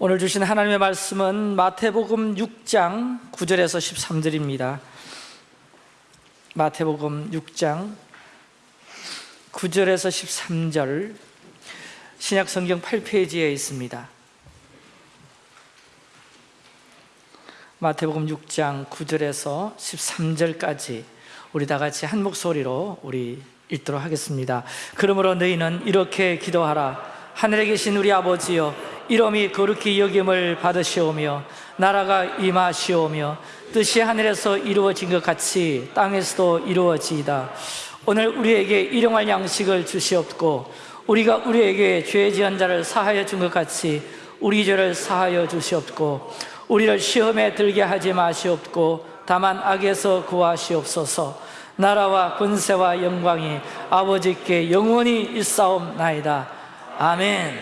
오늘 주신 하나님의 말씀은 마태복음 6장 9절에서 13절입니다. 마태복음 6장 9절에서 13절 신약 성경 8페이지에 있습니다. 마태복음 6장 9절에서 13절까지 우리 다 같이 한 목소리로 우리 읽도록 하겠습니다. 그러므로 너희는 이렇게 기도하라. 하늘에 계신 우리 아버지여 이름이 거룩히 여김을 받으시오며 나라가 임하시오며 뜻이 하늘에서 이루어진 것 같이 땅에서도 이루어지이다. 오늘 우리에게 일용할 양식을 주시옵고 우리가 우리에게 죄 지은 자를 사하여 준 것 같이 우리 죄를 사하여 주시옵고 우리를 시험에 들게 하지 마시옵고 다만 악에서 구하시옵소서. 나라와 권세와 영광이 아버지께 영원히 있사옵나이다 아멘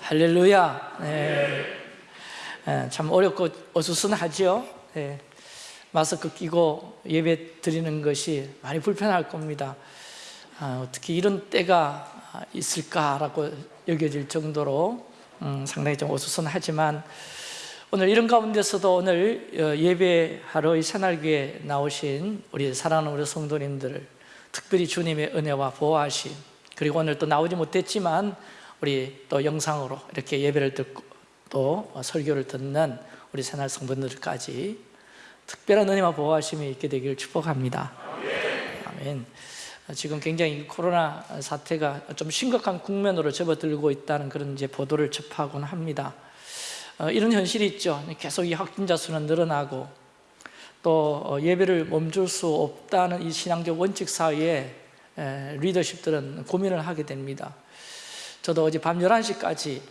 할렐루야 네. 네, 참 어렵고 어수선하죠 네. 마스크 끼고 예배 드리는 것이 많이 불편할 겁니다 아, 어떻게 이런 때가 있을까라고 여겨질 정도로 음, 상당히 좀 어수선하지만 오늘 이런 가운데서도 오늘 어, 예배하러 이 새날교에 나오신 우리 사랑하는 우리 성도님들을 특별히 주님의 은혜와 보호하심 그리고 오늘 또 나오지 못했지만 우리 또 영상으로 이렇게 예배를 듣고 또 설교를 듣는 우리 새날 성분들까지 특별한 은혜와 보호하심이 있게 되기를 축복합니다. 아멘. 지금 굉장히 코로나 사태가 좀 심각한 국면으로 접어들고 있다는 그런 이제 보도를 접하곤 합니다. 어, 이런 현실이 있죠. 계속 이 확진자 수는 늘어나고 또 어, 예배를 멈출 수 없다는 이 신앙적 원칙 사이에 리더십들은 고민을 하게 됩니다 저도 어제 밤 11시까지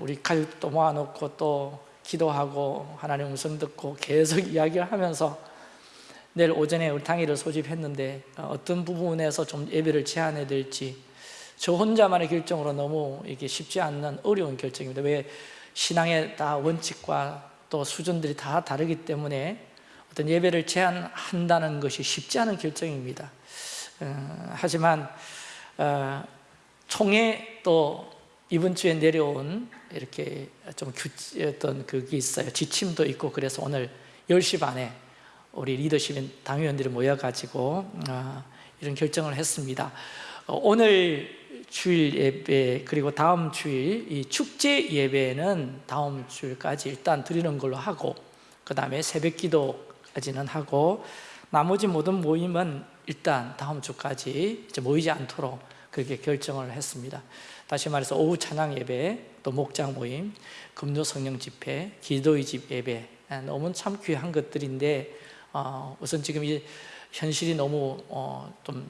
우리 가족도 모아놓고 또 기도하고 하나님 음성 듣고 계속 이야기를 하면서 내일 오전에 우리 당일을 소집했는데 어, 어떤 부분에서 좀 예배를 제한해야 될지 저 혼자만의 결정으로 너무 이게 쉽지 않는 어려운 결정입니다. 왜 신앙의 다 원칙과 또 수준들이 다 다르기 때문에 어떤 예배를 제한한다는 것이 쉽지 않은 결정입니다. 어, 하지만 어, 총회 또 이번 주에 내려온 이렇게 좀 어떤 그게 있어요. 지침도 있고 그래서 오늘 10시 반에 우리 리더십 당위원들이 모여가지고 아, 이런 결정을 했습니다. 어, 오늘 주일 예배 그리고 다음 주일 이 축제 예배는 다음 주일까지 일단 드리는 걸로 하고 그 다음에 새벽 기도까지는 하고 나머지 모든 모임은 일단 다음 주까지 모이지 않도록 그렇게 결정을 했습니다 다시 말해서 오후 찬양 예배, 또 목장 모임, 금요 성령 집회, 기도의 집 예배. 아, 너무 참 귀한 것들인데 어, 우선 지금 이 현실이 너무 어, 좀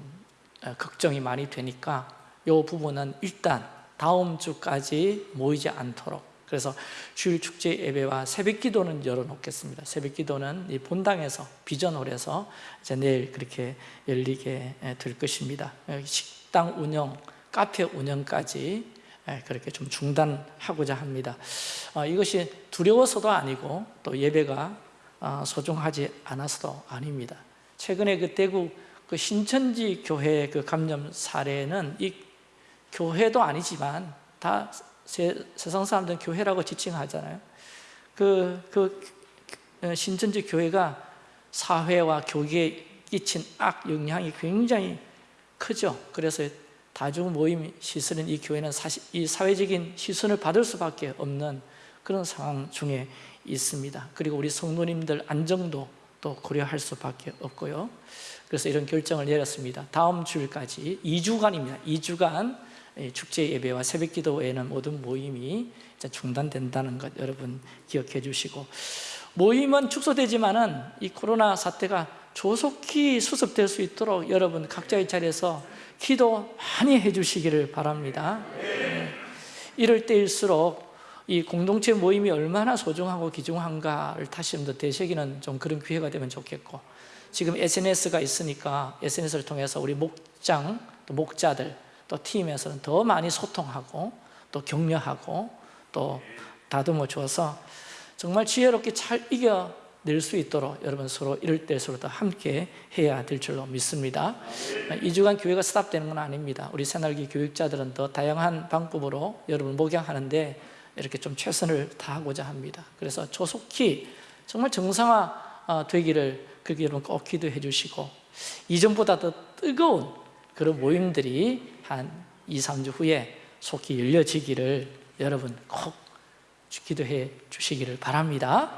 아, 걱정이 많이 되니까 이 부분은 일단 다음 주까지 모이지 않도록. 그래서 주일 축제 예배와 새벽 기도는 열어놓겠습니다. 새벽 기도는 이 본당에서 비전홀에서 이제 내일 그렇게 열리게 될 것입니다. 식당 운영, 카페 운영까지 그렇게 좀 중단하고자 합니다. 어, 이것이 두려워서도 아니고 또 예배가 어, 소중하지 않아서도 아닙니다. 최근에 그 대구 그 신천지 교회 그 감염 사례는 이 교회도 아니지만 다 세, 상 사람들은 교회라고 지칭하잖아요. 그, 그 어, 신천지 교회가 사회와 교계에 끼친 악 영향이 굉장히 크죠. 그래서 다중 모임 시설인 이 교회는 사실 이 사회적인 시선을 받을 수밖에 없는 그런 상황 중에 있습니다. 그리고 우리 성도님들 안정도 또 고려할 수밖에 없고요. 그래서 이런 결정을 내렸습니다. 다음 주일까지 2주간입니다. 2주간 축제 예배와 새벽 기도 외에는 모든 모임이 중단된다는 것 여러분 기억해 주시고 모임은 축소되지만은 이 코로나 사태가 조속히 수습될 수 있도록 여러분 각자의 자리에서 기도 많이 해주시기를 바랍니다 네. 이럴 때일수록 이 공동체 모임이 얼마나 소중하고 귀중한가를 다시 좀 더 되새기는 좀 그런 기회가 되면 좋겠고 지금 SNS가 있으니까 SNS를 통해서 우리 목장, 또 목자들, 또 팀에서는 더 많이 소통하고 또 격려하고 또 다듬어 줘서 정말 지혜롭게 잘 이겨 낼수 있도록 여러분 서로 이럴 때일수록 더 함께 해야 될 줄로 믿습니다. 2주간 교회가 스탑되는 건 아닙니다. 우리 새날기 교육자들은 더 다양한 방법으로 여러분 목양하는데 이렇게 좀 최선을 다하고자 합니다. 그래서 조속히 정말 정상화 어, 되기를 그렇게 여러분 꼭 기도해 주시고 이전보다 더 뜨거운 그런 모임들이 한 2, 3주 후에 속히 열려지기를 여러분 꼭 기도해 주시기를 바랍니다.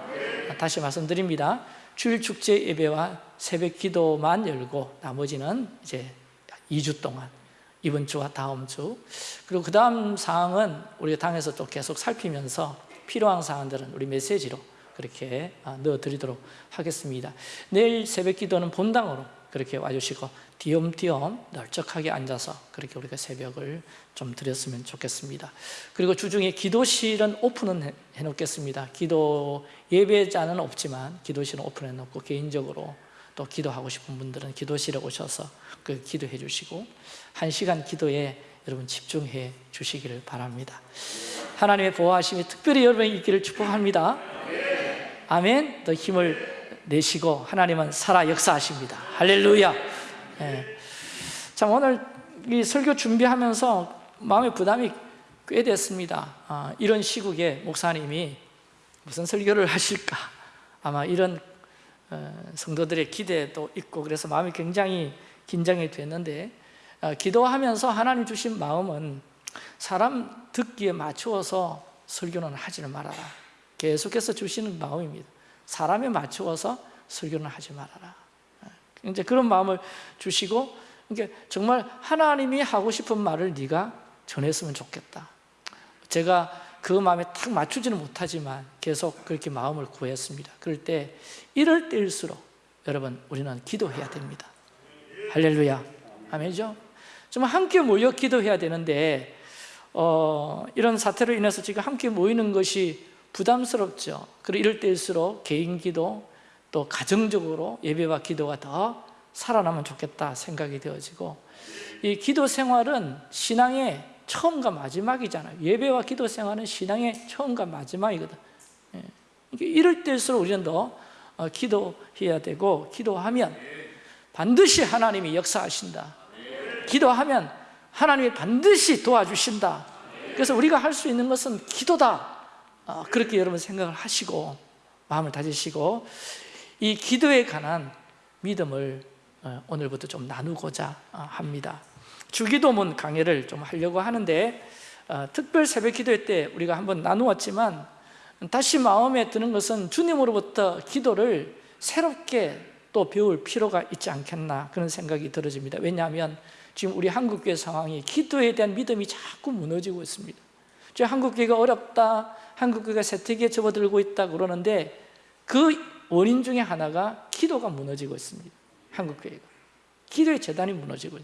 다시 말씀드립니다. 주일 축제 예배와 새벽 기도만 열고 나머지는 이제 2주 동안 이번 주와 다음 주. 그리고 그 다음 사항은 우리 당에서 또 계속 살피면서 필요한 사항들은 우리 메시지로 그렇게 아, 넣어드리도록 하겠습니다. 내일 새벽 기도는 본당으로 그렇게 와주시고 뒤엄뒤엄 널쩍하게 앉아서 그렇게 우리가 새벽을 좀 드렸으면 좋겠습니다. 그리고 주중에 기도실은 오픈은 해- 해놓겠습니다. 기도 예배자는 없지만 기도실은 오픈해 놓고 개인적으로 또 기도하고 싶은 분들은 기도실에 오셔서 그 기도해 주시고 한 시간 기도에 여러분 집중해 주시기를 바랍니다. 하나님의 보호하심이 특별히 여러분에게 있기를 축복합니다. 아멘. 더 힘을 내시고 하나님은 살아 역사하십니다. 할렐루야. 예. 참 오늘 이 설교 준비하면서 마음의 부담이 꽤 됐습니다. 아, 이런 시국에 목사님이 무슨 설교를 하실까? 아마 이런 어, 성도들의 기대도 있고 그래서 마음이 굉장히 긴장이 됐는데 어, 기도하면서 하나님 주신 마음은 사람 듣기에 맞추어서 설교는 하지는 말아라. 계속해서 주시는 마음입니다 사람에 맞추어서 설교는 하지 말아라. 이제 그런 마음을 주시고 이게 정말 하나님이 하고 싶은 말을 네가 전했으면 좋겠다. 제가 그 마음에 딱 맞추지는 못하지만 계속 그렇게 마음을 구했습니다. 그럴 때 이럴 때일수록 여러분 우리는 기도해야 됩니다. 할렐루야. 아멘이죠? 좀 함께 모여 기도해야 되는데 어, 이런 사태로 인해서 지금 함께 모이는 것이 부담스럽죠. 그리고 이럴 때일수록 개인 기도 또 가정적으로 예배와 기도가 더 살아나면 좋겠다 생각이 되어지고 이 기도 생활은 신앙의 처음과 마지막이잖아요. 예배와 기도 생활은 신앙의 처음과 마지막이거든. 예. 이럴 때일수록 우리는 더 어, 기도해야 되고 기도하면 반드시 하나님이 역사하신다. 기도하면 하나님이 반드시 도와주신다. 그래서 우리가 할 수 있는 것은 기도다. 어, 그렇게 여러분 생각을 하시고 마음을 다지시고 이 기도에 관한 믿음을 어, 오늘부터 좀 나누고자 어, 합니다. 주기도문 강의를 좀 하려고 하는데 어, 특별 새벽 기도회 때 우리가 한번 나누었지만 다시 마음에 드는 것은 주님으로부터 기도를 새롭게 또 배울 필요가 있지 않겠나 그런 생각이 들어집니다. 왜냐하면 지금 우리 한국교회 상황이 기도에 대한 믿음이 자꾸 무너지고 있습니다. 한국교회가 어렵다 한국교회가 세태기에 접어들고 있다 그러는데 그 원인 중에 하나가 기도가 무너지고 있습니다. 한국교회가. 기도의 재단이 무너지고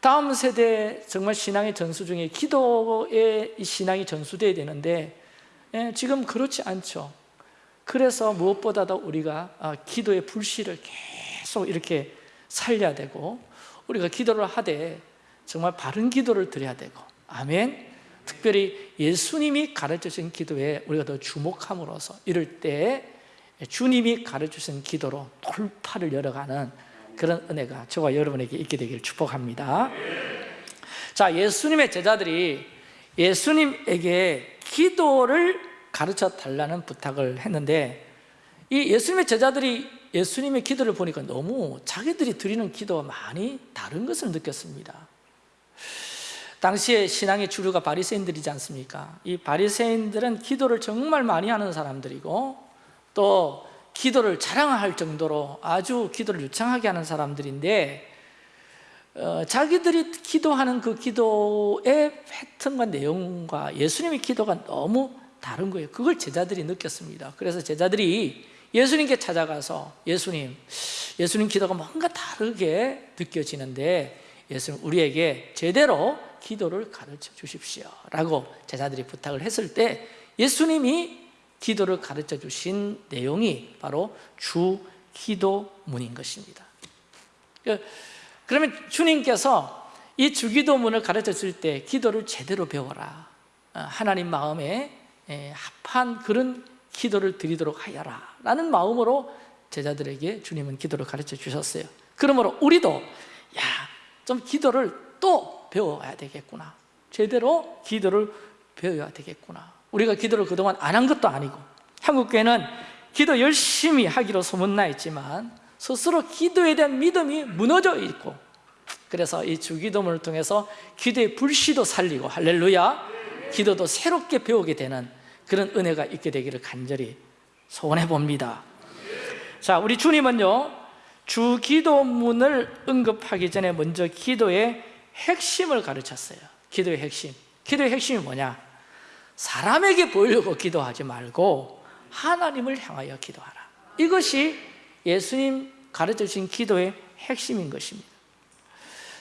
다음 세대 정말 신앙의 전수 중에 기도의 이 신앙이 전수돼야 되는데 예, 지금 그렇지 않죠. 그래서 무엇보다도 우리가 아, 기도의 불씨를 계속 이렇게 살려야 되고 우리가 기도를 하되 정말 바른 기도를 드려야 되고 아멘 특별히 예수님이 가르쳐주신 기도에 우리가 더 주목함으로써 이럴 때 주님이 가르쳐주신 기도로 돌파를 열어가는 그런 은혜가 저와 여러분에게 있게 되기를 축복합니다. 자 예수님의 제자들이 예수님에게 기도를 가르쳐 달라는 부탁을 했는데 이 예수님의 제자들이 예수님의 기도를 보니까 너무 자기들이 드리는 기도와 많이 다른 것을 느꼈습니다 당시에 신앙의 주류가 바리새인들이지 않습니까? 이 바리새인들은 기도를 정말 많이 하는 사람들이고 또 기도를 자랑할 정도로 아주 기도를 유창하게 하는 사람들인데 어, 자기들이 기도하는 그 기도의 패턴과 내용과 예수님의 기도가 너무 다른 거예요 그걸 제자들이 느꼈습니다 그래서 제자들이 예수님께 찾아가서 예수님, 예수님 기도가 뭔가 다르게 느껴지는데 예수님 우리에게 제대로 기도를 가르쳐 주십시오. 라고 제자들이 부탁을 했을 때 예수님이 기도를 가르쳐 주신 내용이 바로 주 기도문인 것입니다. 그러면 주님께서 이 주기도문을 가르쳐 줄 때 기도를 제대로 배워라. 어, 하나님 마음에 합한 그런 기도를 드리도록 하여라. 라는 마음으로 제자들에게 주님은 기도를 가르쳐 주셨어요. 그러므로 우리도 야 좀 기도를 또 배워야 되겠구나. 제대로 기도를 배워야 되겠구나. 우리가 기도를 그동안 안 한 것도 아니고 한국교회는 기도 열심히 하기로 소문나 있지만 스스로 기도에 대한 믿음이 무너져 있고 그래서 이 주기도문을 통해서 기도의 불씨도 살리고 할렐루야 기도도 새롭게 배우게 되는 그런 은혜가 있게 되기를 간절히 소원해 봅니다. 자 우리 주님은요 주기도문을 언급하기 전에 먼저 기도의 핵심을 가르쳤어요. 기도의 핵심. 기도의 핵심이 뭐냐? 사람에게 보이려고 기도하지 말고 하나님을 향하여 기도하라. 이것이 예수님 가르쳐 주신 기도의 핵심인 것입니다.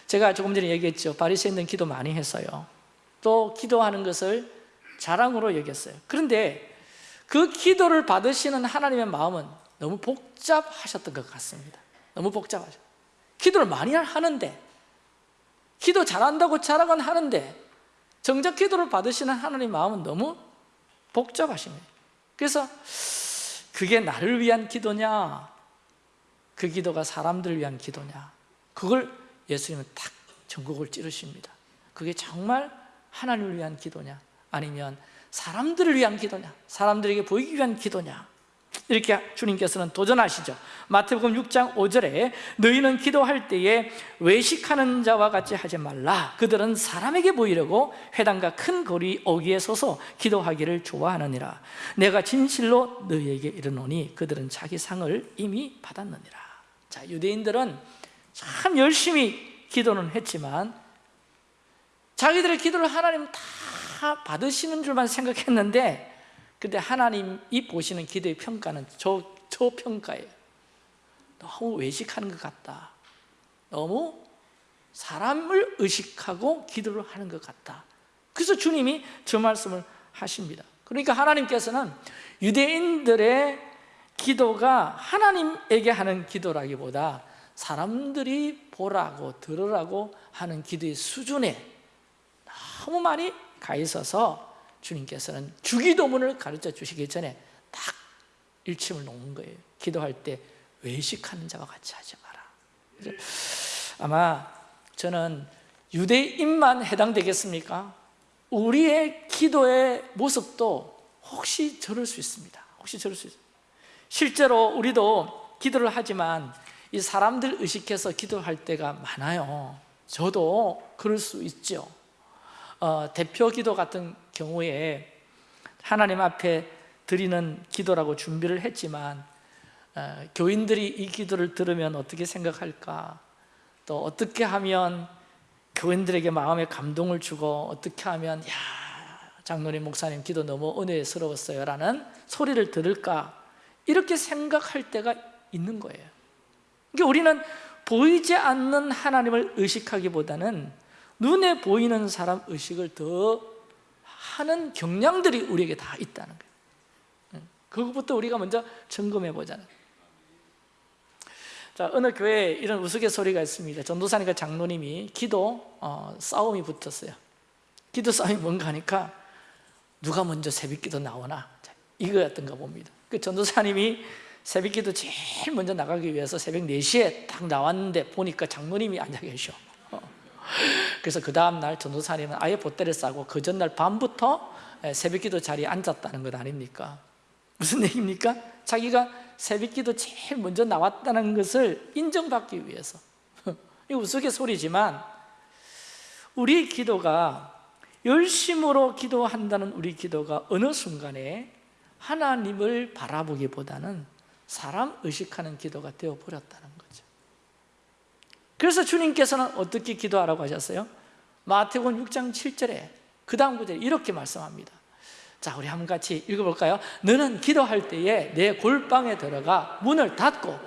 제가 조금 전에 얘기했죠. 바리새인들은 기도 많이 했어요. 또 기도하는 것을 자랑으로 여겼어요. 그런데 그 기도를 받으시는 하나님의 마음은 너무 복잡하셨던 것 같습니다. 너무 복잡하죠. 기도를 많이 하는데 기도 잘한다고 자랑은 하는데 정작 기도를 받으시는 하나님 마음은 너무 복잡하십니다. 그래서 그게 나를 위한 기도냐 그 기도가 사람들을 위한 기도냐 그걸 예수님은 탁 전국을 찌르십니다. 그게 정말 하나님을 위한 기도냐 아니면 사람들을 위한 기도냐 사람들에게 보이기 위한 기도냐 이렇게 주님께서는 도전하시죠. 마태복음 6장 5절에 너희는 기도할 때에 외식하는 자와 같이 하지 말라. 그들은 사람에게 보이려고 회당과 큰 거리 어귀에 서서 기도하기를 좋아하느니라. 내가 진실로 너희에게 이르노니 그들은 자기 상을 이미 받았느니라. 자 유대인들은 참 열심히 기도는 했지만 자기들의 기도를 하나님 다 받으시는 줄만 생각했는데 근데 하나님이 보시는 기도의 평가는 저, 저 평가예요. 너무 외식하는 것 같다. 너무 사람을 의식하고 기도를 하는 것 같다. 그래서 주님이 저 말씀을 하십니다. 그러니까 하나님께서는 유대인들의 기도가 하나님에게 하는 기도라기보다 사람들이 보라고 들으라고 하는 기도의 수준에 너무 많이 가 있어서 주님께서는 주기도문을 가르쳐 주시기 전에 딱 일침을 놓은 거예요. 기도할 때 외식하는 자와 같이 하지 마라. 아마 저는 유대인만 해당되겠습니까? 우리의 기도의 모습도 혹시 저럴 수 있습니다. 혹시 저럴 수 있습니다. 실제로 우리도 기도를 하지만 이 사람들 의식해서 기도할 때가 많아요. 저도 그럴 수 있죠. 어, 대표 기도 같은 경우에 하나님 앞에 드리는 기도라고 준비를 했지만 어, 교인들이 이 기도를 들으면 어떻게 생각할까? 또 어떻게 하면 교인들에게 마음에 감동을 주고 어떻게 하면 야 장로님 목사님 기도 너무 은혜스러웠어요. 라는 소리를 들을까? 이렇게 생각할 때가 있는 거예요. 그러니까 우리는 보이지 않는 하나님을 의식하기보다는 눈에 보이는 사람 의식을 더 하는 경향들이 우리에게 다 있다는 거예요. 그것부터 우리가 먼저 점검해 보자는 자 어느 교회에 이런 우스갯소리가 있습니다. 전도사님과 장로님이 기도 어, 싸움이 붙었어요. 기도 싸움이 뭔가 하니까 누가 먼저 새벽기도 나오나? 자, 이거였던가 봅니다. 그 전도사님이 새벽기도 제일 먼저 나가기 위해서 새벽 4시에 딱 나왔는데 보니까 장로님이 앉아 계셔 그래서 그 다음날 전도사님은 아예 보따리를 싸고 그 전날 밤부터 새벽기도 자리에 앉았다는 것 아닙니까? 무슨 얘기입니까? 자기가 새벽기도 제일 먼저 나왔다는 것을 인정받기 위해서 이 우스갯소리지만 우리 기도가 열심으로 기도한다는 우리 기도가 어느 순간에 하나님을 바라보기보다는 사람 의식하는 기도가 되어버렸다는 거죠 그래서 주님께서는 어떻게 기도하라고 하셨어요? 마태복음 6장 7절에 그 다음 구절에 이렇게 말씀합니다 자 우리 한번 같이 읽어볼까요? 너는 기도할 때에 내 골방에 들어가 문을 닫고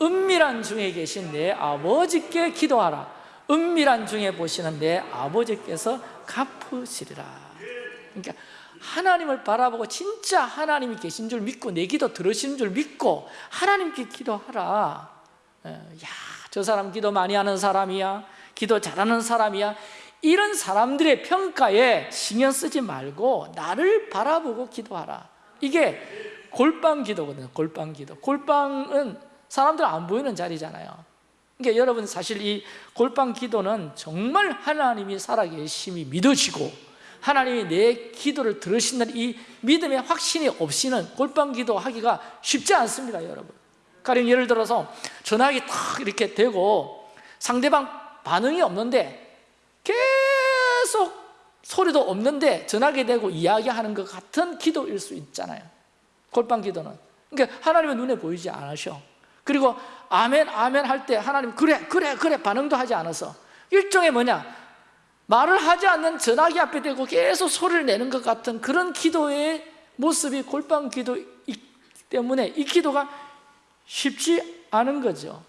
은밀한 중에 계신 내 아버지께 기도하라 은밀한 중에 보시는 내 아버지께서 갚으시리라 그러니까 하나님을 바라보고 진짜 하나님이 계신 줄 믿고 내 기도 들으시는 줄 믿고 하나님께 기도하라 야, 저 사람 기도 많이 하는 사람이야 기도 잘하는 사람이야. 이런 사람들의 평가에 신경 쓰지 말고 나를 바라보고 기도하라. 이게 골방 기도거든요 골방 기도. 골방은 사람들 안 보이는 자리잖아요. 그러니까 여러분 사실 이 골방 기도는 정말 하나님이 살아계심이 믿어지고 하나님이 내 기도를 들으신다는 이 믿음의 확신이 없이는 골방 기도하기가 쉽지 않습니다 여러분 가령 예를 들어서 전화기 탁 이렇게 되고 상대방 반응이 없는데 계속 소리도 없는데 전화기 되고 이야기하는 것 같은 기도일 수 있잖아요. 골방 기도는. 그러니까 하나님의 눈에 보이지 않으셔. 그리고 아멘 아멘 할 때 하나님 그래 그래 그래 반응도 하지 않아서. 일종의 뭐냐? 말을 하지 않는 전화기 앞에 대고 계속 소리를 내는 것 같은 그런 기도의 모습이 골방 기도이기 때문에 이 기도가 쉽지 않은 거죠.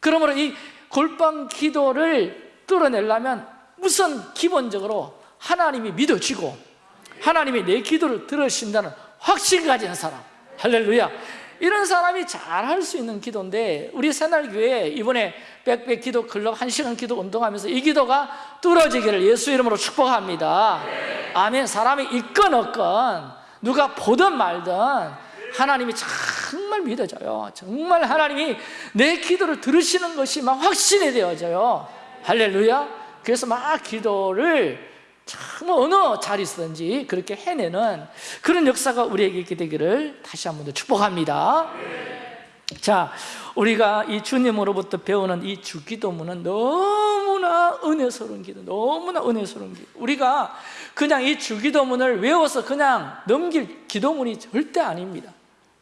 그러므로 이 골방 기도를 뚫어내려면 우선 기본적으로 하나님이 믿어지고 하나님이 내 기도를 들으신다는 확신 가진 사람. 할렐루야. 이런 사람이 잘 할 수 있는 기도인데 우리 새날교회 이번에 백백 기도 클럽 한시간 기도 운동하면서 이 기도가 뚫어지기를 예수 이름으로 축복합니다. 아멘. 사람이 있건 없건 누가 보든 말든 하나님이 정말 믿어져요. 정말 하나님이 내 기도를 들으시는 것이 막 확신이 되어져요. 할렐루야. 그래서 막 기도를 참 어느 자리서든지 그렇게 해내는 그런 역사가 우리에게 있게 되기를 다시 한 번 더 축복합니다. 자, 우리가 이 주님으로부터 배우는 이 주기도문은 너무나 은혜스러운 기도 너무나 은혜스러운 기도. 우리가 그냥 이 주기도문을 외워서 그냥 넘길 기도문이 절대 아닙니다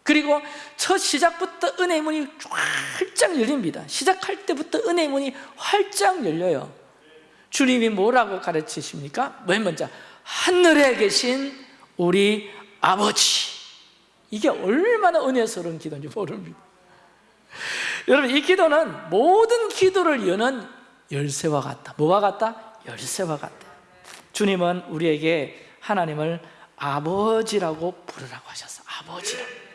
그리고 첫 시작부터 은혜의 문이 활짝 열립니다. 시작할 때부터 은혜의 문이 활짝 열려요. 주님이 뭐라고 가르치십니까? 맨 먼저 하늘에 계신 우리 아버지. 이게 얼마나 은혜스러운 기도인지 모릅니다. 여러분 이 기도는 모든 기도를 여는 열쇠와 같다. 뭐와 같다? 열쇠와 같다. 주님은 우리에게 하나님을 아버지라고 부르라고 하셨어. 아버지라고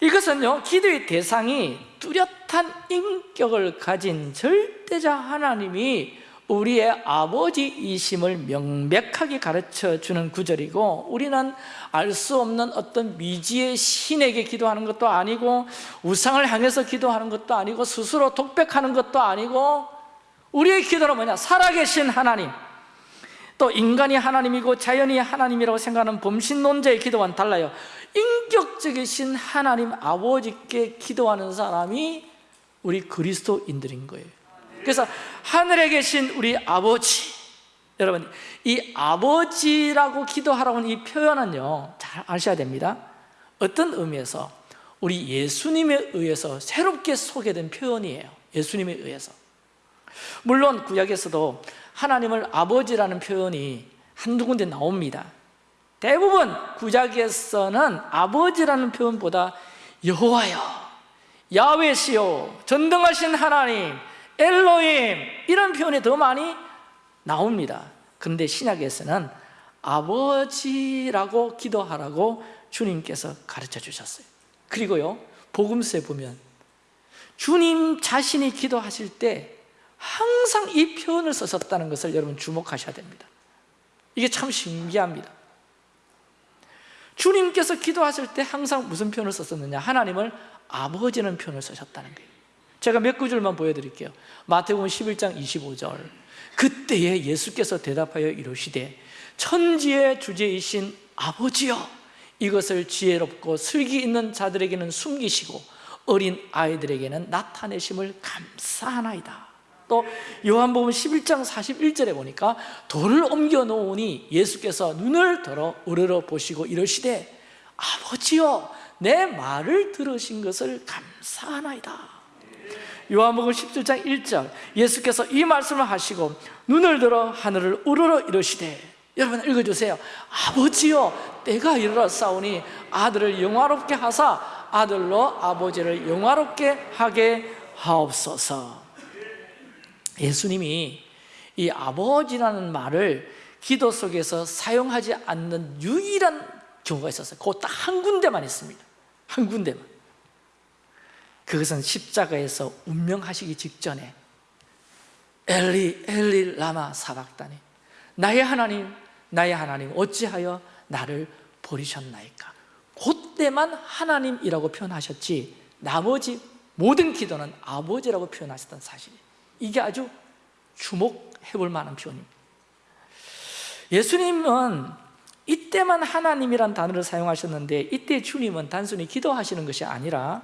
이것은요 기도의 대상이 뚜렷한 인격을 가진 절대자 하나님이 우리의 아버지이심을 명백하게 가르쳐 주는 구절이고 우리는 알 수 없는 어떤 미지의 신에게 기도하는 것도 아니고 우상을 향해서 기도하는 것도 아니고 스스로 독백하는 것도 아니고 우리의 기도는 뭐냐? 살아계신 하나님 또 인간이 하나님이고 자연이 하나님이라고 생각하는 범신론자의 기도와는 달라요 인격적이신 하나님 아버지께 기도하는 사람이 우리 그리스도인들인 거예요. 그래서 하늘에 계신 우리 아버지 여러분 이 아버지라고 기도하라고 하는 이 표현은요 잘 아셔야 됩니다. 어떤 의미에서? 우리 예수님에 의해서 새롭게 소개된 표현이에요. 예수님에 의해서. 물론 구약에서도 하나님을 아버지라는 표현이 한두 군데 나옵니다 대부분 구약에서는 아버지라는 표현보다 여호와여 야외시요 전등하신 하나님 엘로임 이런 표현이 더 많이 나옵니다. 그런데 신약에서는 아버지라고 기도하라고 주님께서 가르쳐 주셨어요. 그리고요 복음서에 보면 주님 자신이 기도하실 때 항상 이 표현을 썼다는 것을 여러분 주목하셔야 됩니다. 이게 참 신기합니다 주님께서 기도하실 때 항상 무슨 표현을 썼었느냐? 하나님을 아버지는 표현을 쓰셨다는 거예요. 제가 몇 구절만 보여드릴게요. 마태복음 11장 25절. 그때에 예수께서 대답하여 이르시되 천지의 주제이신 아버지여 이것을 지혜롭고 슬기 있는 자들에게는 숨기시고 어린 아이들에게는 나타내심을 감사하나이다 또 요한복음 11장 41절에 보니까 돌을 옮겨 놓으니 예수께서 눈을 들어 우러러 보시고 이러시되 아버지여 내 말을 들으신 것을 감사하나이다. 요한복음 17장 1절 예수께서 이 말씀을 하시고 눈을 들어 하늘을 우러러 이러시되 여러분 읽어주세요. 아버지여 때가 이르렀사오니 아들을 영화롭게 하사 아들로 아버지를 영화롭게 하게 하옵소서 예수님이 이 아버지라는 말을 기도 속에서 사용하지 않는 유일한 경우가 있었어요. 그딱한 군데만 있습니다. 한 군데만. 그것은 십자가에서 운명하시기 직전에 엘리 엘리 라마 사박다니 나의 하나님 나의 하나님 어찌하여 나를 버리셨나이까? 그때만 하나님이라고 표현하셨지 나머지 모든 기도는 아버지라고 표현하셨던 사실이 이게 아주 주목해 볼 만한 표현입니다. 예수님은 이때만 하나님이란 단어를 사용하셨는데 이때 주님은 단순히 기도하시는 것이 아니라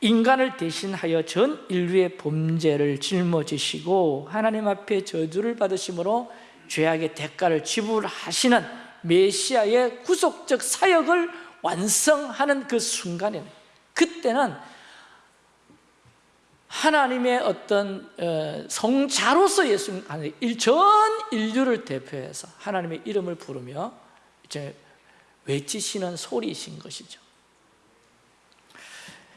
인간을 대신하여 전 인류의 범죄를 짊어지시고 하나님 앞에 저주를 받으심으로 죄악의 대가를 지불하시는 메시아의 구속적 사역을 완성하는 그 순간에 그때는 하나님의 어떤 어, 성자로서 예수님 전 인류를 대표해서 하나님의 이름을 부르며 이제 외치시는 소리이신 것이죠.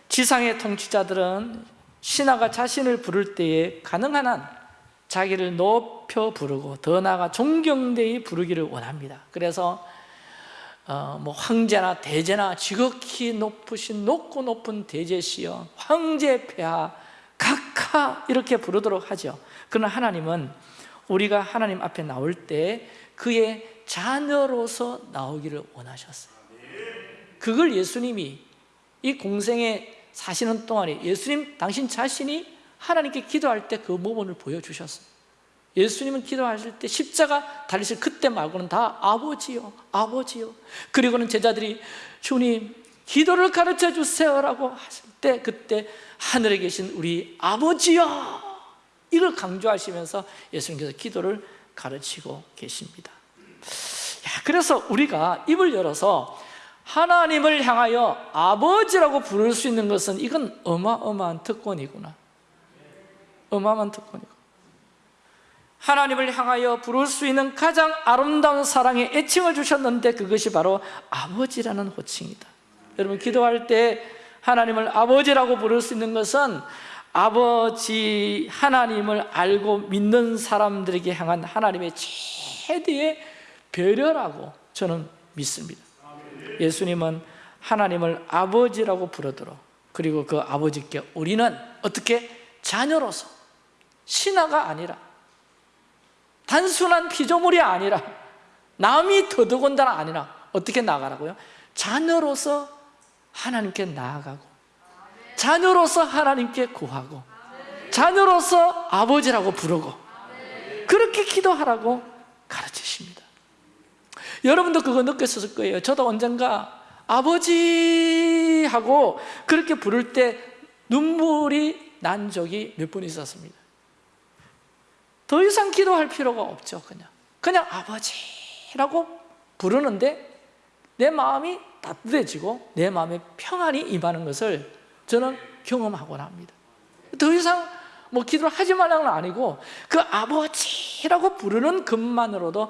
지상의 통치자들은 신하가 자신을 부를 때에 가능한 한 자기를 높여 부르고 더 나아가 존경되이 부르기를 원합니다. 그래서 어, 뭐 황제나 대제나 지극히 높으신 높고 높은 대제시여 황제 폐하 각하 이렇게 부르도록 하죠. 그러나 하나님은 우리가 하나님 앞에 나올 때 그의 자녀로서 나오기를 원하셨어요. 그걸 예수님이 이 공생에 사시는 동안에 예수님 당신 자신이 하나님께 기도할 때 그 모범을 보여주셨어요. 예수님은 기도하실 때 십자가 달리실 그때 말고는 다 아버지요 아버지요. 그리고는 제자들이 주님 기도를 가르쳐 주세요라고 하실 때 그때 하늘에 계신 우리 아버지요 이걸 강조하시면서 예수님께서 기도를 가르치고 계십니다. 야, 그래서 우리가 입을 열어서 하나님을 향하여 아버지라고 부를 수 있는 것은 이건 어마어마한 특권이구나. 어마어마한 특권이고. 하나님을 향하여 부를 수 있는 가장 아름다운 사랑의 애칭을 주셨는데 그것이 바로 아버지라는 호칭이다 여러분 기도할 때 하나님을 아버지라고 부를 수 있는 것은 아버지 하나님을 알고 믿는 사람들에게 향한 하나님의 최대의 배려라고 저는 믿습니다 예수님은 하나님을 아버지라고 부르도록 그리고 그 아버지께 우리는 어떻게 자녀로서 신하가 아니라 단순한 피조물이 아니라 남이 더더군다나 아니라 어떻게 나가라고요? 자녀로서 하나님께 나아가고 자녀로서 하나님께 구하고 자녀로서 아버지라고 부르고 그렇게 기도하라고 가르치십니다. 여러분도 그거 느꼈을 거예요. 저도 언젠가 아버지 하고 그렇게 부를 때 눈물이 난 적이 몇 번 있었습니다. 더 이상 기도할 필요가 없죠 그냥. 그냥 아버지라고 부르는데 내 마음이 따뜻해지고 내 마음에 평안이 임하는 것을 저는 경험하곤 합니다. 더 이상 뭐 기도를 하지 말라는 건 아니고 그 아버지라고 부르는 것만으로도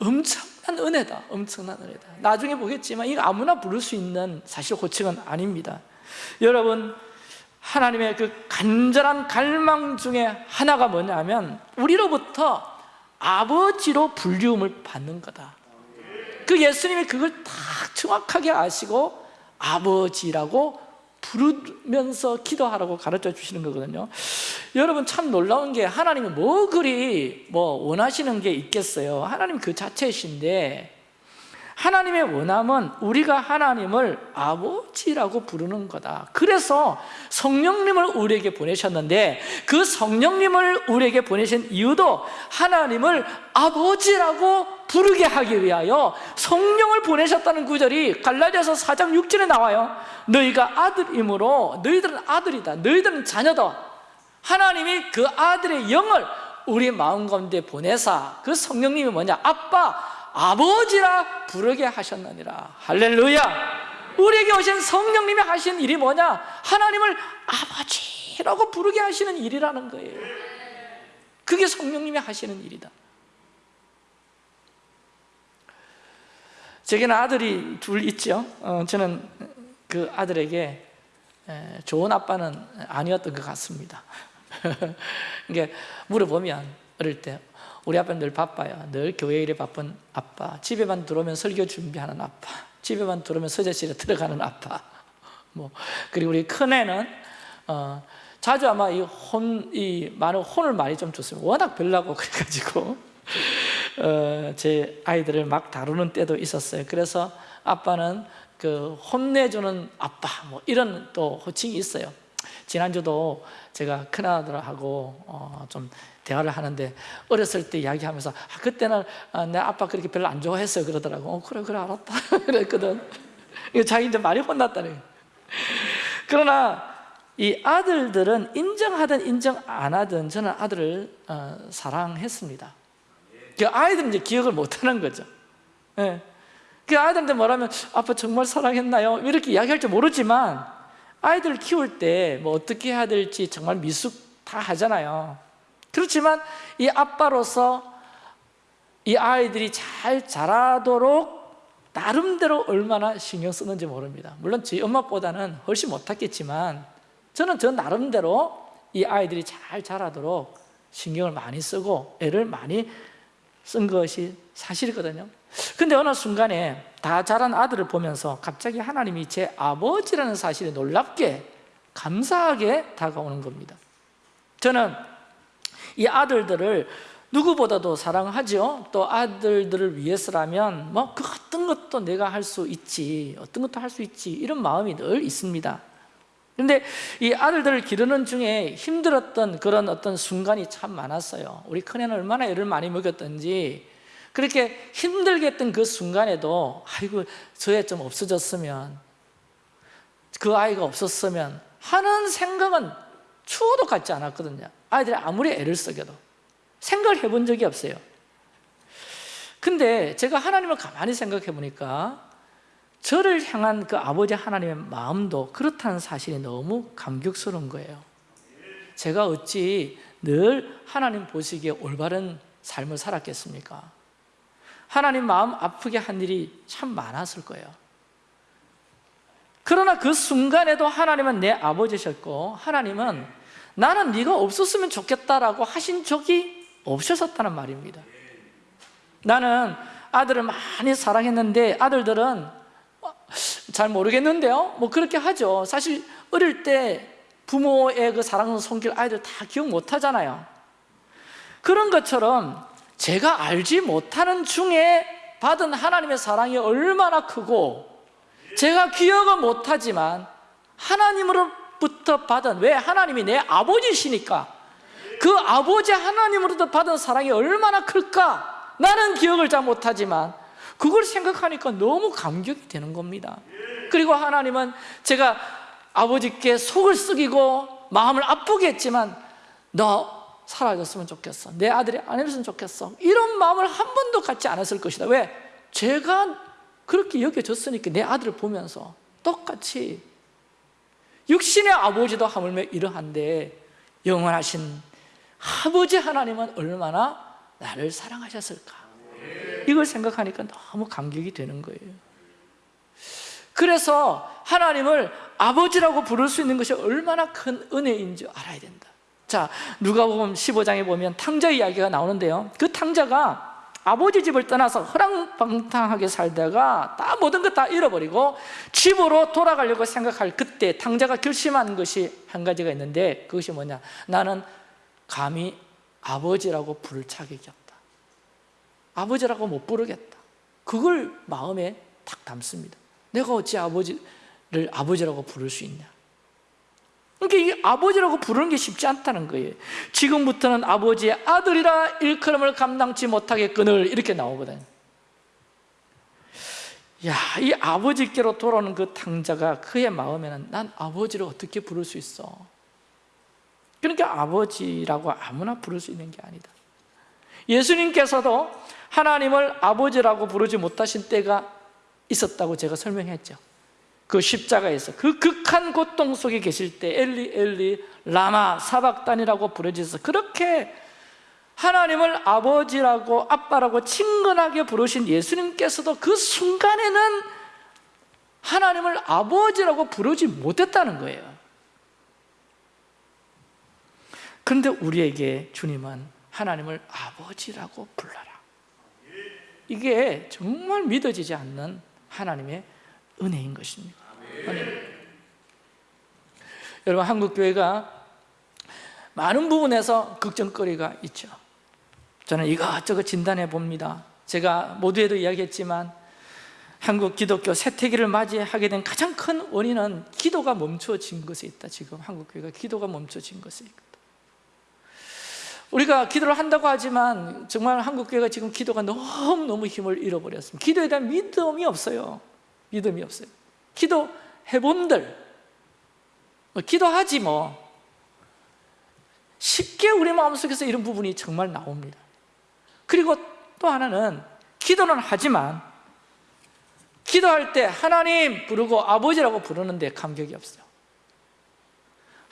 엄청난 은혜다 엄청난 은혜다. 나중에 보겠지만 이거 아무나 부를 수 있는 사실 호칭은 아닙니다. 여러분 하나님의 그 간절한 갈망 중에 하나가 뭐냐면 우리로부터 아버지로 불리움을 받는 거다 그 예수님이 그걸 다 정확하게 아시고 아버지라고 부르면서 기도하라고 가르쳐 주시는 거거든요. 여러분 참 놀라운 게 하나님이 뭐 그리 뭐 원하시는 게 있겠어요? 하나님 그 자체이신데 하나님의 원함은 우리가 하나님을 아버지라고 부르는 거다. 그래서 성령님을 우리에게 보내셨는데 그 성령님을 우리에게 보내신 이유도 하나님을 아버지라고 부르게 하기 위하여 성령을 보내셨다는 구절이 갈라디아서 4장 6절에 나와요. 너희가 아들이므로 너희들은 아들이다. 너희들은 자녀다. 하나님이 그 아들의 영을 우리 마음 가운데 보내사. 그 성령님이 뭐냐? 아빠 아버지라 부르게 하셨느니라. 할렐루야. 우리에게 오신 성령님이 하신 일이 뭐냐? 하나님을 아버지라고 부르게 하시는 일이라는 거예요. 그게 성령님이 하시는 일이다 제게는 아들이 둘 있죠. 어, 저는 그 아들에게 좋은 아빠는 아니었던 것 같습니다. 이게 물어보면 어릴 때 우리 아빠는 늘 바빠요. 늘 교회 일에 바쁜 아빠 집에만 들어오면 설교 준비하는 아빠 집에만 들어오면 서재실에 들어가는 아빠. 뭐 그리고 우리 큰애는 어, 자주 아마 이 혼, 이 많은 혼을 많이 좀 줬어요. 워낙 별나고 그래가지고 어, 제 아이들을 막 다루는 때도 있었어요. 그래서 아빠는 그 혼내주는 아빠 뭐 이런 또 호칭이 있어요. 지난주도 제가 큰아들하고 어, 좀 대화를 하는데 어렸을 때 이야기하면서 아, 그때는 아, 내 아빠 그렇게 별로 안 좋아했어요. 그러더라고. 어, 그래 그래 알았다. 그랬거든. 자기 이제 많이 혼났다네 그러나 이 아들들은 인정하든 인정 안 하든 저는 아들을 어, 사랑했습니다 그 아이들은 이제 기억을 못하는 거죠 예. 그 아이들한테 뭐라면 아빠 정말 사랑했나요? 이렇게 이야기할지 모르지만 아이들 키울 때 뭐 어떻게 해야 될지 정말 미숙 다 하잖아요 그렇지만 이 아빠로서 이 아이들이 잘 자라도록 나름대로 얼마나 신경 쓰는지 모릅니다 물론 저희 엄마보다는 훨씬 못했겠지만 저는 저 나름대로 이 아이들이 잘 자라도록 신경을 많이 쓰고 애를 많이 쓴 것이 사실이거든요. 근데 어느 순간에 다 자란 아들을 보면서 갑자기 하나님이 제 아버지라는 사실에 놀랍게 감사하게 다가오는 겁니다. 저는 이 아들들을 누구보다도 사랑하죠 또 아들들을 위해서라면 뭐 그 어떤 것도 내가 할 수 있지 어떤 것도 할 수 있지 이런 마음이 늘 있습니다 근데 이 아들들을 기르는 중에 힘들었던 그런 어떤 순간이 참 많았어요. 우리 큰애는 얼마나 애를 많이 먹였던지. 그렇게 힘들게 했던 그 순간에도 아이고 저 애 좀 없어졌으면 그 아이가 없었으면 하는 생각은 추워도 같지 않았거든요. 아이들이 아무리 애를 쓰겨도. 생각을 해본 적이 없어요. 근데 제가 하나님을 가만히 생각해 보니까 저를 향한 그 아버지 하나님의 마음도 그렇다는 사실이 너무 감격스러운 거예요. 제가 어찌 늘 하나님 보시기에 올바른 삶을 살았겠습니까? 하나님 마음 아프게 한 일이 참 많았을 거예요. 그러나 그 순간에도 하나님은 내 아버지셨고 하나님은 나는 네가 없었으면 좋겠다라고 하신 적이 없으셨다는 말입니다. 나는 아들을 많이 사랑했는데 아들들은 잘 모르겠는데요. 뭐 그렇게 하죠. 사실 어릴 때 부모의 그 사랑을 손길 아이들 다 기억 못 하잖아요. 그런 것처럼 제가 알지 못하는 중에 받은 하나님의 사랑이 얼마나 크고 제가 기억은 못하지만 하나님으로부터 받은 왜 하나님이 내 아버지시니까 그 아버지 하나님으로부터 받은 사랑이 얼마나 클까? 나는 기억을 잘 못하지만 그걸 생각하니까 너무 감격이 되는 겁니다. 그리고 하나님은 제가 아버지께 속을 썩이고 마음을 아프게 했지만 너 사라졌으면 좋겠어. 내 아들이 안 했으면 좋겠어. 이런 마음을 한 번도 갖지 않았을 것이다. 왜? 제가 그렇게 여겨졌으니까 내 아들을 보면서 똑같이 육신의 아버지도 하물며 이러한데 영원하신 아버지 하나님은 얼마나 나를 사랑하셨을까 이걸 생각하니까 너무 감격이 되는 거예요. 그래서 하나님을 아버지라고 부를 수 있는 것이 얼마나 큰 은혜인지 알아야 된다. 자 누가복음 15장에 보면 탕자 이야기가 나오는데요. 그 탕자가 아버지 집을 떠나서 허랑방탕하게 살다가 다 모든 것 다 잃어버리고 집으로 돌아가려고 생각할 그때 탕자가 결심한 것이 한 가지가 있는데 그것이 뭐냐? 나는 감히 아버지라고 부를 자격이 없다 아버지라고 못 부르겠다. 그걸 마음에 딱 담습니다. 내가 어찌 아버지를 아버지라고 부를 수 있냐? 그러니까 이 아버지라고 부르는 게 쉽지 않다는 거예요. 지금부터는 아버지의 아들이라 일컬음을 감당치 못하겠거늘 이렇게 나오거든요. 야, 이 아버지께로 돌아오는 그 탕자가 그의 마음에는 난 아버지를 어떻게 부를 수 있어? 그러니까 아버지라고 아무나 부를 수 있는 게 아니다. 예수님께서도 하나님을 아버지라고 부르지 못하신 때가 있었다고 제가 설명했죠. 그 십자가에서 그 극한 고통 속에 계실 때 엘리 엘리 라마 사박단이라고 부르짖어서 그렇게 하나님을 아버지라고 아빠라고 친근하게 부르신 예수님께서도 그 순간에는 하나님을 아버지라고 부르지 못했다는 거예요. 그런데 우리에게 주님은 하나님을 아버지라고 불러라 이게 정말 믿어지지 않는 하나님의 은혜인 것입니다. 은혜. 여러분 한국교회가 많은 부분에서 걱정거리가 있죠. 저는 이것저것 진단해 봅니다. 제가 모두에도 이야기했지만 한국 기독교 세태기를 맞이하게 된 가장 큰 원인은 기도가 멈춰진 것에 있다 지금. 한국 교회가 기도가 멈춰진 것에 있다 우리가 기도를 한다고 하지만 정말 한국 교회가 지금 기도가 너무너무 힘을 잃어버렸습니다. 기도에 대한 믿음이 없어요. 믿음이 없어요. 기도해본들. 뭐 기도하지 뭐. 쉽게 우리 마음속에서 이런 부분이 정말 나옵니다. 그리고 또 하나는 기도는 하지만 기도할 때 하나님 부르고 아버지라고 부르는데 감격이 없어요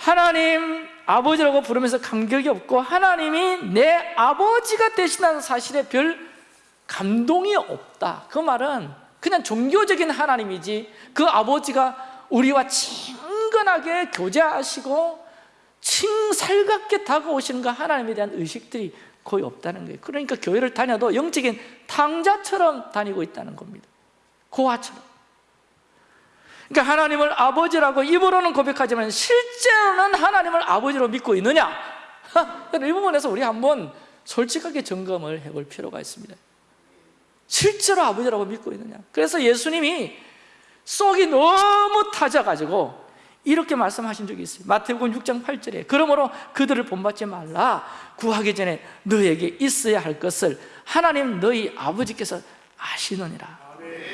하나님 아버지라고 부르면서 감격이 없고 하나님이 내 아버지가 되신다는 사실에 별 감동이 없다. 그 말은 그냥 종교적인 하나님이지 그 아버지가 우리와 친근하게 교제하시고 칭 살갑게 다가오시는 그 하나님에 대한 의식들이 거의 없다는 거예요. 그러니까 교회를 다녀도 영적인 탕자처럼 다니고 있다는 겁니다. 고아처럼 그러니까 하나님을 아버지라고 입으로는 고백하지만 실제로는 하나님을 아버지로 믿고 있느냐? 이 부분에서 우리 한번 솔직하게 점검을 해볼 필요가 있습니다 실제로 아버지라고 믿고 있느냐? 그래서 예수님이 속이 너무 타져가지고 이렇게 말씀하신 적이 있어요 마태복음 6장 8절에 그러므로 그들을 본받지 말라 구하기 전에 너에게 있어야 할 것을 하나님 너희 아버지께서 아시느니라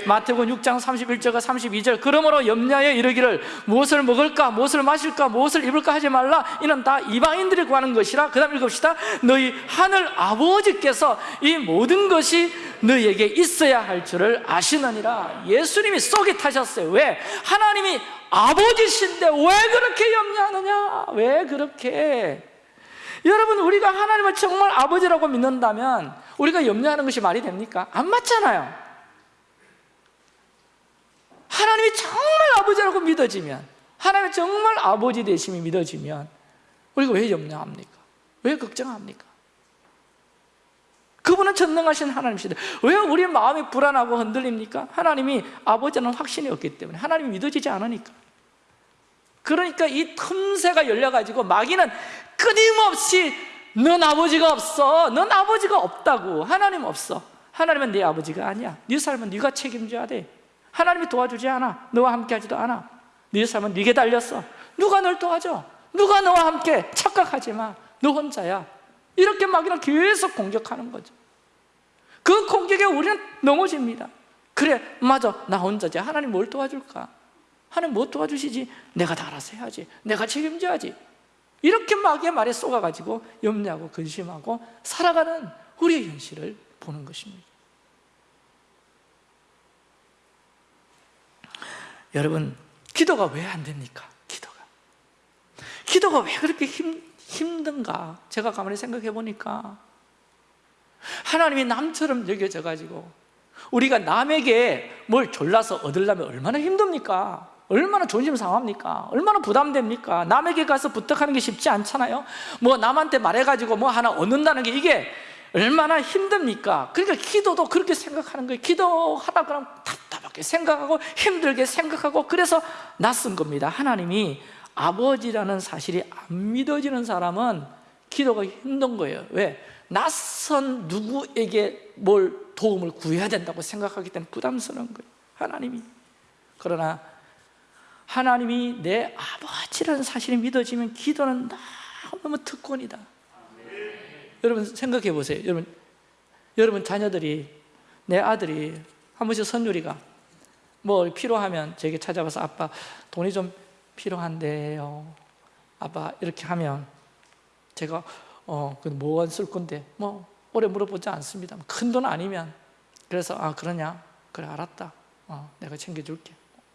마태복음 6장 31절과 32절 그러므로 염려하여 이르기를 무엇을 먹을까 무엇을 마실까 무엇을 입을까 하지 말라. 이는 다 이방인들이 구하는 것이라. 그 다음 읽읍시다. 너희 하늘 아버지께서 이 모든 것이 너희에게 있어야 할 줄을 아시느니라. 예수님이 속이 타셨어요. 왜? 하나님이 아버지신데 왜 그렇게 염려하느냐? 왜 그렇게? 여러분 우리가 하나님을 정말 아버지라고 믿는다면 우리가 염려하는 것이 말이 됩니까? 안 맞잖아요 하나님이 정말 아버지라고 믿어지면 하나님이 정말 아버지 되심이 믿어지면 우리가 왜 염려합니까? 왜 걱정합니까? 그분은 전능하신 하나님이시다 왜 우리 마음이 불안하고 흔들립니까? 하나님이 아버지는 확신이 없기 때문에 하나님이 믿어지지 않으니까 그러니까 이 틈새가 열려가지고 마귀는 끊임없이 넌 아버지가 없어 넌 아버지가 없다고 하나님 없어 하나님은 내 아버지가 아니야 네 삶은 네가 책임져야 돼 하나님이 도와주지 않아 너와 함께 하지도 않아 네 삶은 네게 달렸어 누가 널 도와줘? 누가 너와 함께 착각하지 마. 너 혼자야. 이렇게 마귀는 계속 공격하는 거죠. 그 공격에 우리는 넘어집니다. 그래, 맞아. 나 혼자지. 하나님 뭘 도와줄까? 하나님 뭐 도와주시지? 내가 다 알아서 해야지. 내가 책임져야지. 이렇게 마귀의 말에 쏘가가지고 염려하고 근심하고 살아가는 우리의 현실을 보는 것입니다. 여러분 기도가 왜 안 됩니까? 기도가 기도가 왜 그렇게 힘, 힘든가? 제가 가만히 생각해 보니까 하나님이 남처럼 여겨져 가지고 우리가 남에게 뭘 졸라서 얻으려면 얼마나 힘듭니까? 얼마나 존심 상합니까? 얼마나 부담됩니까? 남에게 가서 부탁하는 게 쉽지 않잖아요 뭐 남한테 말해가지고 뭐 하나 얻는다는 게 이게 얼마나 힘듭니까? 그러니까 기도도 그렇게 생각하는 거예요 기도하다 그러면 생각하고 힘들게 생각하고 그래서 낯선 겁니다. 하나님이 아버지라는 사실이 안 믿어지는 사람은 기도가 힘든 거예요. 왜? 낯선 누구에게 뭘 도움을 구해야 된다고 생각하기 때문에 부담스러운 거예요. 하나님이. 그러나 하나님이 내 아버지라는 사실이 믿어지면 기도는 너무 특권이다. 여러분 생각해 보세요. 여러분, 여러분 자녀들이 내 아들이 한 번씩 선율이가 뭐 필요하면 제게 찾아와서 아빠 돈이 좀 필요한데요. 아빠 이렇게 하면 제가 어뭐쓸 건데? 뭐 오래 물어보지 않습니다. 큰 돈 아니면. 그래서 아 그러냐? 그래 알았다. 어, 내가 챙겨줄게.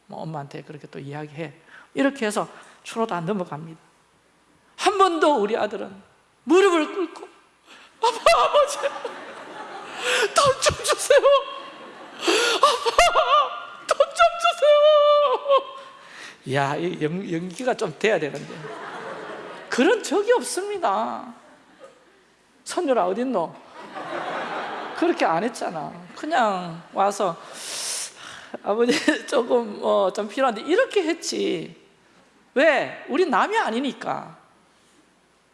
뭐 엄마한테 그렇게 또 이야기해. 이렇게 해서 주로 다 넘어갑니다. 한 번도 우리 아들은 무릎을 꿇고 아빠 아버지 돈 좀 주세요 아빠 돈 좀 주세요 야 연, 연기가 좀 돼야 되는데. 그런 적이 없습니다. 선율아 어딨노? 그렇게 안 했잖아. 그냥 와서 아버지 조금 어, 좀 필요한데. 이렇게 했지. 왜? 우리 남이 아니니까.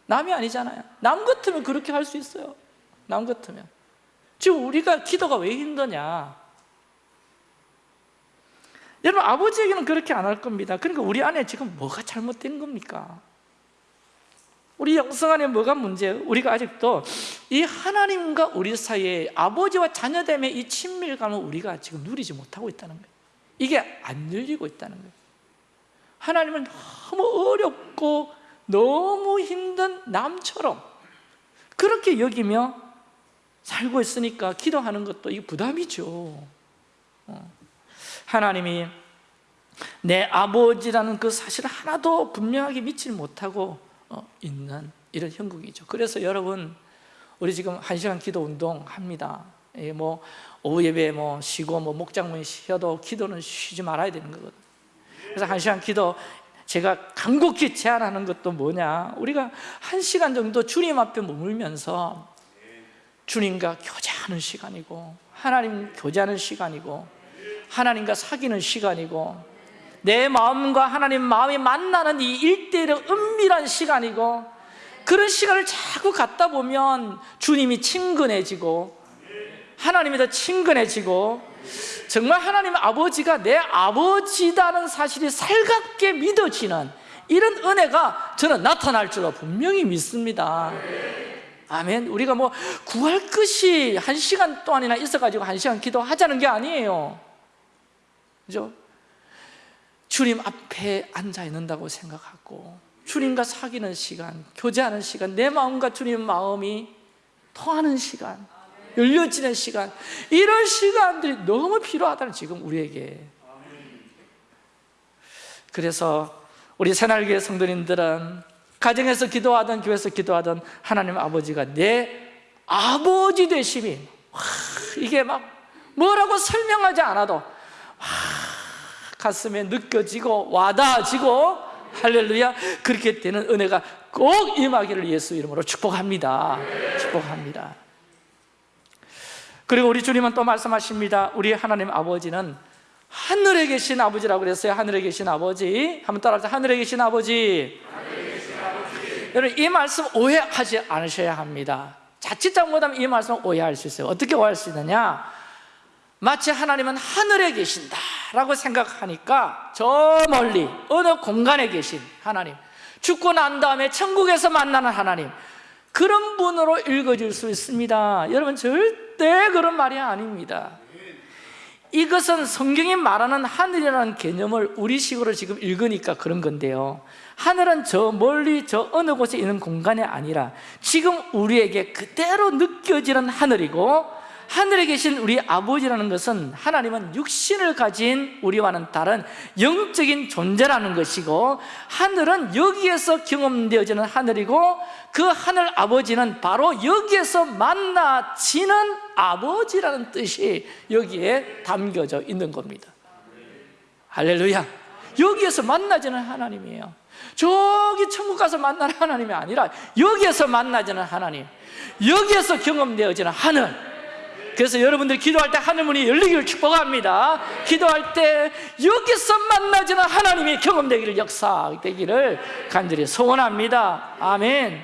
남이 아니잖아요. 남 같으면 그렇게 할 수 있어요. 남 같으면. 지금 우리가 기도가 왜 힘드냐 여러분 아버지에게는 그렇게 안 할 겁니다 그러니까 우리 안에 지금 뭐가 잘못된 겁니까? 우리 영성 안에 뭐가 문제예요? 우리가 아직도 이 하나님과 우리 사이에 아버지와 자녀됨의 이 친밀감을 우리가 지금 누리지 못하고 있다는 거예요 이게 안 열리고 있다는 거예요 하나님은 너무 어렵고 너무 힘든 남처럼 그렇게 여기며 살고 있으니까 기도하는 것도 이 부담이죠 어. 하나님이 내 아버지라는 그 사실을 하나도 분명하게 믿지 못하고 어, 있는 이런 형국이죠. 그래서 여러분 우리 지금 한 시간 기도 운동 합니다. 예, 뭐 오후 예배 뭐 쉬고 뭐 목장문 쉬어도 기도는 쉬지 말아야 되는 거거든. 그래서 한 시간 기도 제가 간곡히 제안하는 것도 뭐냐? 우리가 한 시간 정도 주님 앞에 머물면서 주님과 교제하는 시간이고 하나님 교제하는 시간이고 하나님과 사귀는 시간이고 내 마음과 하나님 마음이 만나는 이 일대일의 은밀한 시간이고 그런 시간을 자꾸 갖다 보면 주님이 친근해지고 하나님이 더 친근해지고 정말 하나님 아버지가 내 아버지다는 사실이 살갑게 믿어지는 이런 은혜가 저는 나타날 줄로 분명히 믿습니다. 아멘. 우리가 뭐 구할 것이 한 시간 동안이나 있어가지고 한 시간 기도하자는 게 아니에요 그죠? 주님 앞에 앉아 있는다고 생각하고 주님과 사귀는 시간, 교제하는 시간, 내 마음과 주님 마음이 통하는 시간, 열려지는 시간 이런 시간들이 너무 필요하다는 지금 우리에게 그래서 우리 새날교회 성도님들은 가정에서 기도하든 교회에서 기도하든 하나님 아버지가 내 아버지 되심이 와, 이게 막 뭐라고 설명하지 않아도 와, 가슴에 느껴지고 와닿아지고 할렐루야 그렇게 되는 은혜가 꼭 임하기를 예수 이름으로 축복합니다. 축복합니다. 그리고 우리 주님은 또 말씀하십니다. 우리 하나님 아버지는 하늘에 계신 아버지라고 그랬어요. 하늘에 계신 아버지. 한번 따라하세요 하늘에 계신 아버지. 여러분 이 말씀 오해하지 않으셔야 합니다. 자칫 잘못하면 이 말씀 오해할 수 있어요. 어떻게 오해할 수 있느냐 마치 하나님은 하늘에 계신다라고 생각하니까 저 멀리 어느 공간에 계신 하나님 죽고 난 다음에 천국에서 만나는 하나님 그런 분으로 읽어질 수 있습니다. 여러분 절대 그런 말이 아닙니다. 이것은 성경이 말하는 하늘이라는 개념을 우리식으로 지금 읽으니까 그런 건데요. 하늘은 저 멀리 저 어느 곳에 있는 공간이 아니라 지금 우리에게 그대로 느껴지는 하늘이고 하늘에 계신 우리 아버지라는 것은 하나님은 육신을 가진 우리와는 다른 영적인 존재라는 것이고 하늘은 여기에서 경험되어지는 하늘이고 그 하늘 아버지는 바로 여기에서 만나지는 아버지라는 뜻이 여기에 담겨져 있는 겁니다. 할렐루야. 여기에서 만나지는 하나님이에요. 저기 천국 가서 만나는 하나님이 아니라 여기에서 만나지는 하나님 여기에서 경험되어지는 하늘 그래서 여러분들 기도할 때 하늘문이 열리기를 축복합니다. 기도할 때 여기서 만나지는 하나님이 경험되기를 역사되기를 간절히 소원합니다. 아멘.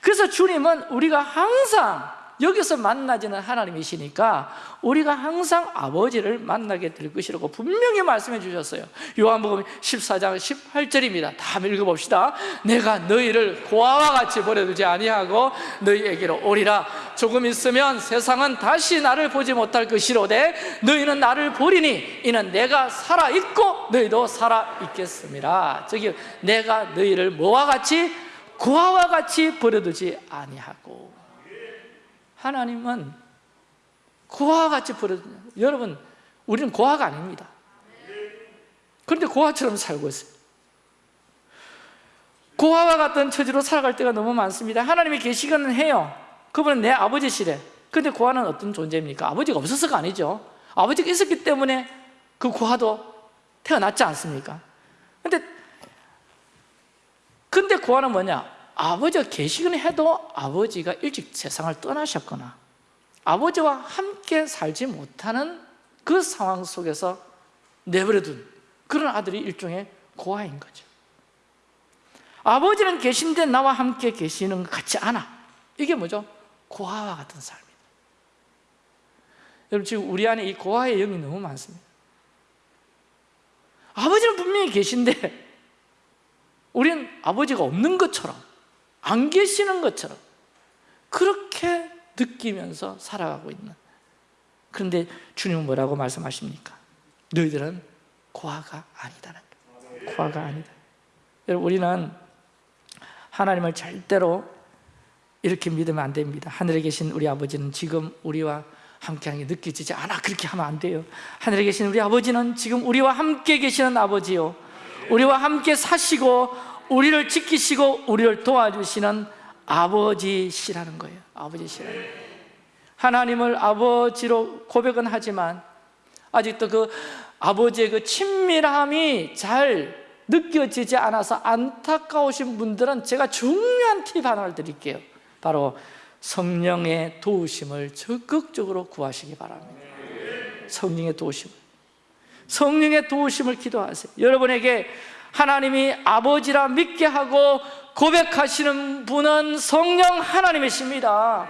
그래서 주님은 우리가 항상 여기서 만나지는 하나님이시니까 우리가 항상 아버지를 만나게 될 것이라고 분명히 말씀해 주셨어요. 요한복음 14장 18절입니다. 다 읽어봅시다. 내가 너희를 고아와 같이 버려두지 아니하고 너희에게로 오리라. 조금 있으면 세상은 다시 나를 보지 못할 것이로되 너희는 나를 보리니 이는 내가 살아있고 너희도 살아있겠습니다. 저기 내가 너희를 뭐와 같이 고아와 같이 버려두지 아니하고 하나님은 고아와 같이 버려두 여러분 우리는 고아가 아닙니다. 그런데 고아처럼 살고 있어요. 고아와 같은 처지로 살아갈 때가 너무 많습니다. 하나님이 계시기는 해요. 그분은 내 아버지시래. 근데 고아는 어떤 존재입니까? 아버지가 없어서가 아니죠. 아버지가 있었기 때문에 그 고아도 태어났지 않습니까? 근데 근데 고아는 뭐냐? 아버지가 계시긴 해도 아버지가 일찍 세상을 떠나셨거나 아버지와 함께 살지 못하는 그 상황 속에서 내버려둔 그런 아들이 일종의 고아인 거죠. 아버지는 계신데 나와 함께 계시는 것 같지 않아. 이게 뭐죠? 고아와 같은 삶이다. 여러분 지금 우리 안에 이 고아의 영이 너무 많습니다. 아버지는 분명히 계신데 우리는 아버지가 없는 것처럼 안 계시는 것처럼 그렇게 느끼면서 살아가고 있는. 그런데 주님은 뭐라고 말씀하십니까? 너희들은 고아가 거예요. 고아가 아니다. 여러분 우리는 하나님을 절대로 이렇게 믿으면 안 됩니다. 하늘에 계신 우리 아버지는 지금 우리와 함께하는 게 느껴지지 않아. 그렇게 하면 안 돼요. 하늘에 계신 우리 아버지는 지금 우리와 함께 계시는 아버지요. 우리와 함께 사시고 우리를 지키시고 우리를 도와주시는 아버지시라는 거예요. 아버지시라는 거예요. 하나님을 아버지로 고백은 하지만 아직도 그 아버지의 그 친밀함이 잘 느껴지지 않아서 안타까우신 분들은 제가 중요한 팁 하나를 드릴게요. 바로 성령의 도우심을 적극적으로 구하시기 바랍니다. 성령의 도우심을. 성령의 도우심을 기도하세요. 여러분에게 하나님이 아버지라 믿게 하고 고백하시는 분은 성령 하나님이십니다.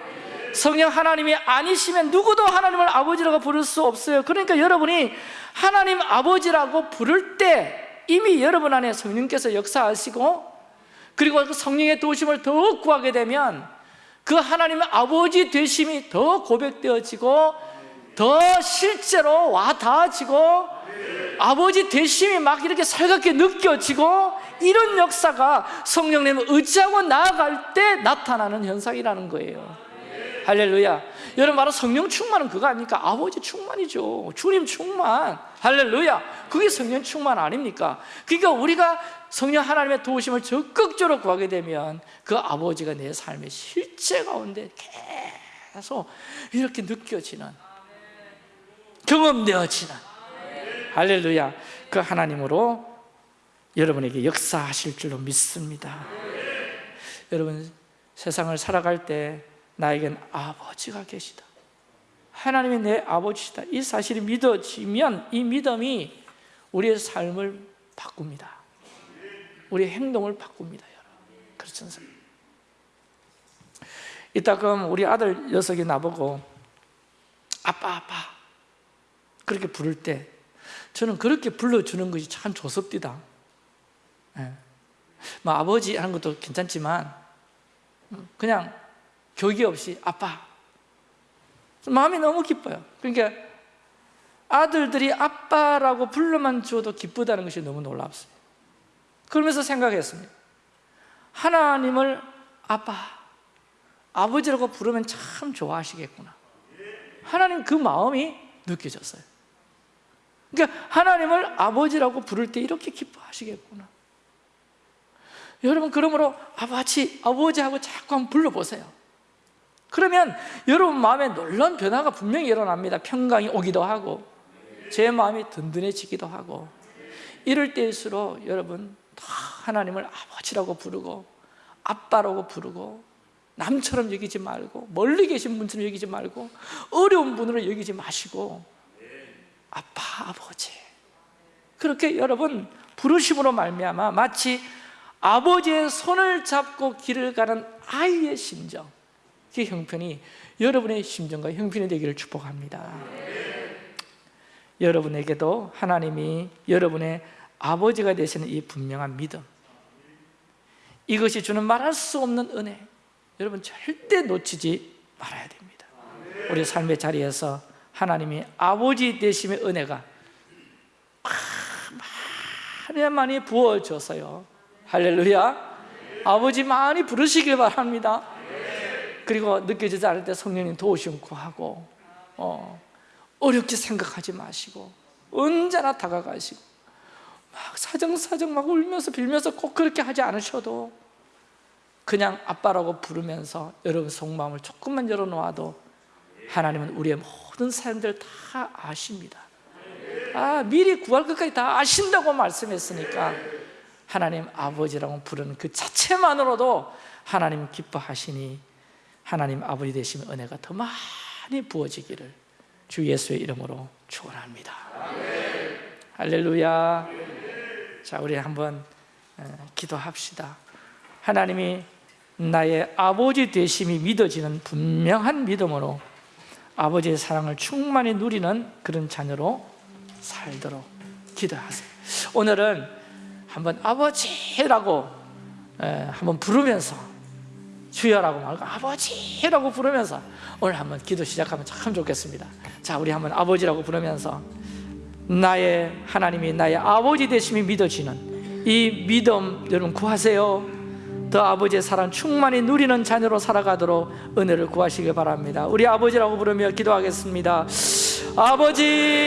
성령 하나님이 아니시면 누구도 하나님을 아버지라고 부를 수 없어요. 그러니까 여러분이 하나님 아버지라고 부를 때 이미 여러분 안에 성령께서 역사하시고 그리고 그 성령의 도우심을 더 구하게 되면 그 하나님의 아버지 되심이 더 고백되어지고 더 실제로 와 닿아지고 아버지 되심이 막 이렇게 살갑게 느껴지고 이런 역사가 성령님을 의지하고 나아갈 때 나타나는 현상이라는 거예요. 할렐루야. 여러분 바로 성령 충만은 그거 아닙니까? 아버지 충만이죠. 주님 충만. 할렐루야. 그게 성령 충만 아닙니까? 그러니까 우리가 성령 하나님의 도우심을 적극적으로 구하게 되면 그 아버지가 내 삶의 실제 가운데 계속 이렇게 느껴지는 경험되어지는 할렐루야. 그 하나님으로 여러분에게 역사하실 줄로 믿습니다. 여러분 세상을 살아갈 때 나에겐 아버지가 계시다. 하나님이 내 아버지시다. 이 사실이 믿어지면 이 믿음이 우리의 삶을 바꿉니다. 우리의 행동을 바꿉니다 여러분. 그렇지 않습니까? 이따금 우리 아들 녀석이 나보고 아빠 아빠 그렇게 부를 때 저는 그렇게 불러주는 것이 참 좋습니다. 예. 뭐 아버지 하는 것도 괜찮지만 그냥 교기 없이 아빠. 마음이 너무 기뻐요. 그러니까 아들들이 아빠라고 불러만 줘도 기쁘다는 것이 너무 놀랍어요 그러면서 생각했습니다. 하나님을 아빠, 아버지라고 부르면 참 좋아하시겠구나. 하나님 그 마음이 느껴졌어요 그러니까 하나님을 아버지라고 부를 때 이렇게 기뻐하시겠구나. 여러분 그러므로 아버지, 아버지하고 자꾸 한번 불러보세요. 그러면 여러분 마음에 놀라운 변화가 분명히 일어납니다. 평강이 오기도 하고 제 마음이 든든해지기도 하고. 이럴 때일수록 여러분 다 하나님을 아버지라고 부르고 아빠라고 부르고 남처럼 여기지 말고 멀리 계신 분처럼 여기지 말고 어려운 분으로 여기지 마시고 아빠, 아버지. 그렇게 여러분 부르심으로 말미암아 마치 아버지의 손을 잡고 길을 가는 아이의 심정 그 형편이 여러분의 심정과 형편이 되기를 축복합니다. 여러분에게도 하나님이 여러분의 아버지가 되시는 이 분명한 믿음 이것이 주는 말할 수 없는 은혜 여러분 절대 놓치지 말아야 됩니다. 우리 삶의 자리에서 하나님이 아버지 되심의 은혜가 많이 많이 부어져서요. 할렐루야. 아버지 많이 부르시길 바랍니다. 그리고 느껴지지 않을 때 성령님 도우심 구하고 어, 어렵게 생각하지 마시고 언제나 다가가시고 막 사정사정 막 울면서 빌면서 꼭 그렇게 하지 않으셔도 그냥 아빠라고 부르면서 여러분 속마음을 조금만 열어놓아도 하나님은 우리의 모든 사연들 다 아십니다 아 미리 구할 것까지 다 아신다고 말씀했으니까 하나님 아버지라고 부르는 그 자체만으로도 하나님 기뻐하시니 하나님 아버지 되시면 은혜가 더 많이 부어지기를 주 예수의 이름으로 축원합니다. 할렐루야. 자, 우리 한번 어, 기도합시다. 하나님이 나의 아버지 되심이 믿어지는 분명한 믿음으로 아버지의 사랑을 충만히 누리는 그런 자녀로 살도록 기도하세요. 오늘은 한번 아버지라고 에, 한번 부르면서 주여라고 말고 아버지라고 부르면서 오늘 한번 기도 시작하면 참 좋겠습니다 자 우리 한번 아버지라고 부르면서 나의 하나님이 나의 아버지 되심이 믿어지는 이 믿음 여러분 구하세요 더 아버지의 사랑 충만히 누리는 자녀로 살아가도록 은혜를 구하시길 바랍니다. 우리 아버지라고 부르며 기도하겠습니다. 아버지